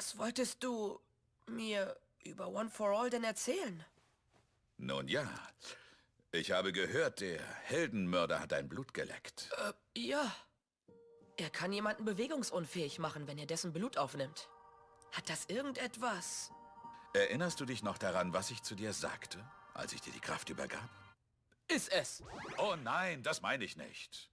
Was wolltest du mir über One for All denn erzählen? Nun ja, ich habe gehört, der Heldenmörder hat dein Blut geleckt. Äh, ja. Er kann jemanden bewegungsunfähig machen, wenn er dessen Blut aufnimmt. Hat das irgendetwas? Erinnerst du dich noch daran, was ich zu dir sagte, als ich dir die Kraft übergab? Ist es. Oh nein, das meine ich nicht.